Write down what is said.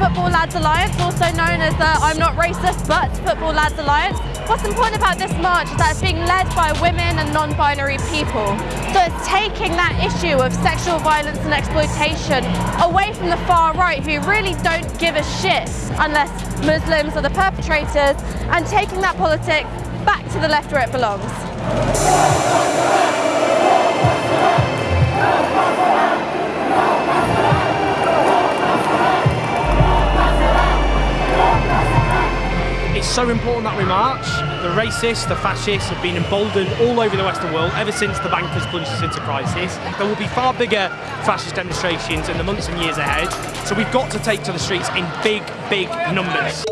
Football Lads Alliance, also known as the I'm Not Racist But Football Lads Alliance. What's important about this march is that it's being led by women and non-binary people. So it's taking that issue of sexual violence and exploitation away from the far right who really don't give a shit unless Muslims are the perpetrators and taking that politic back to the left where it belongs. It's so important that we march. The racists, the fascists have been emboldened all over the Western world ever since the bankers plunged us into crisis. There will be far bigger fascist demonstrations in the months and years ahead, so we've got to take to the streets in big, big numbers.